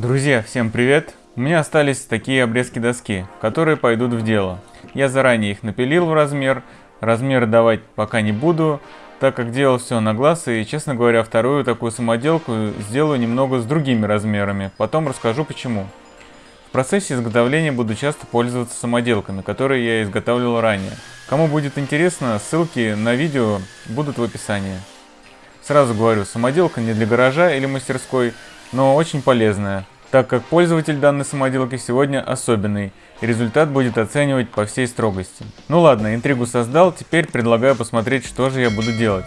Друзья, всем привет! У меня остались такие обрезки доски, которые пойдут в дело. Я заранее их напилил в размер, размеры давать пока не буду, так как делал все на глаз и, честно говоря, вторую такую самоделку сделаю немного с другими размерами, потом расскажу почему. В процессе изготовления буду часто пользоваться самоделками, которые я изготавливал ранее. Кому будет интересно, ссылки на видео будут в описании. Сразу говорю, самоделка не для гаража или мастерской, но очень полезная, так как пользователь данной самоделки сегодня особенный, и результат будет оценивать по всей строгости. Ну ладно, интригу создал, теперь предлагаю посмотреть, что же я буду делать.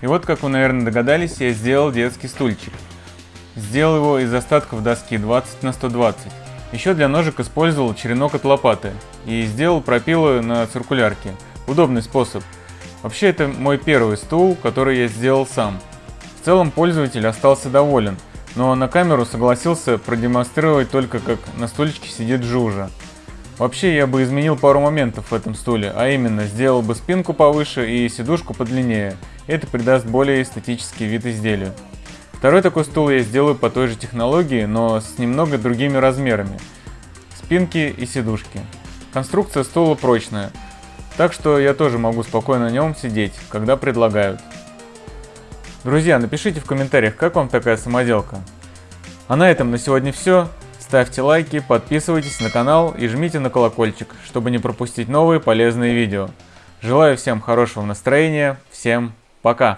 И вот, как вы, наверное, догадались, я сделал детский стульчик. Сделал его из остатков доски 20 на 120. Еще для ножек использовал черенок от лопаты и сделал пропилы на циркулярке. Удобный способ. Вообще это мой первый стул, который я сделал сам. В целом пользователь остался доволен, но на камеру согласился продемонстрировать только как на стульчике сидит Жужа. Вообще я бы изменил пару моментов в этом стуле, а именно сделал бы спинку повыше и сидушку подлиннее. Это придаст более эстетический вид изделию. Второй такой стул я сделаю по той же технологии, но с немного другими размерами. Спинки и сидушки. Конструкция стула прочная, так что я тоже могу спокойно на нем сидеть, когда предлагают. Друзья, напишите в комментариях, как вам такая самоделка. А на этом на сегодня все. Ставьте лайки, подписывайтесь на канал и жмите на колокольчик, чтобы не пропустить новые полезные видео. Желаю всем хорошего настроения, всем пока!